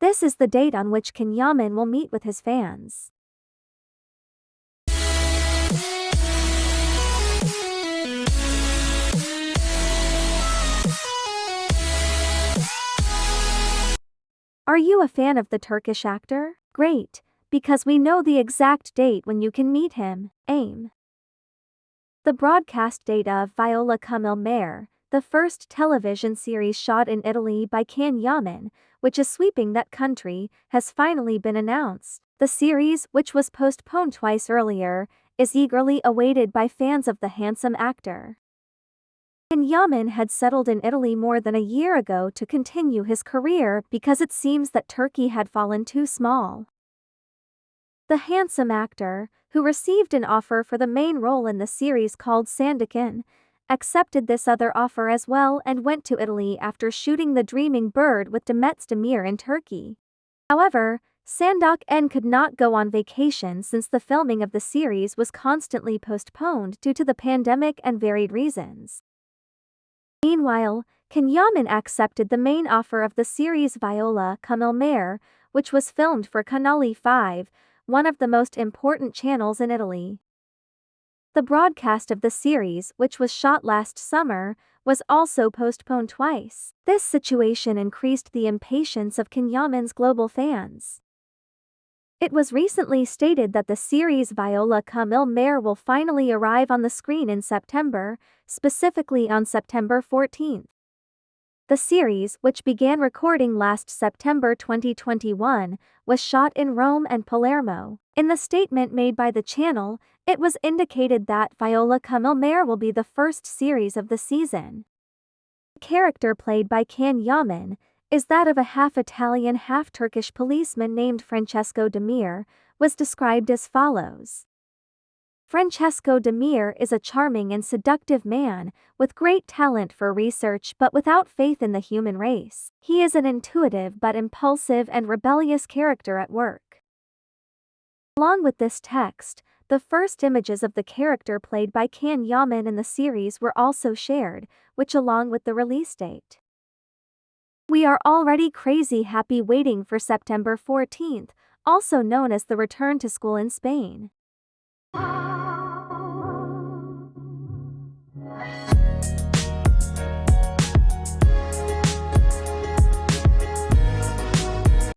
This is the date on which Can Yaman will meet with his fans. Are you a fan of the Turkish actor? Great, because we know the exact date when you can meet him. AIM. The broadcast date of Viola Come Il Mare, the first television series shot in Italy by Can Yaman, which is sweeping that country, has finally been announced. The series, which was postponed twice earlier, is eagerly awaited by fans of the handsome actor. Can Yaman had settled in Italy more than a year ago to continue his career because it seems that Turkey had fallen too small. The handsome actor, who received an offer for the main role in the series called Sandokan, accepted this other offer as well and went to Italy after shooting The Dreaming Bird with Demet Özdemir in Turkey. However, Sandokan could not go on vacation since the filming of the series was constantly postponed due to the pandemic and varied reasons. Meanwhile, Can Yaman accepted the main offer of the series Viola Come Mare, which was filmed for Canale 5, one of the most important channels in Italy. The broadcast of the series, which was shot last summer, was also postponed twice. This situation increased the impatience of Can Yaman's global fans. It was recently stated that the series Viola Come Il Mare will finally arrive on the screen in September, specifically on September 14th. The series, which began recording last September 2021, was shot in Rome and Palermo. In the statement made by the channel, it was indicated that Viola Il will be the first series of the season. The character played by Can Yaman is that of a half-Italian half-Turkish policeman named Francesco Demir, was described as follows. Francesco Demir is a charming and seductive man, with great talent for research but without faith in the human race. He is an intuitive but impulsive and rebellious character at work. Along with this text, the first images of the character played by Can Yaman in the series were also shared, which along with the release date. We are already crazy happy waiting for September 14th, also known as the return to school in Spain.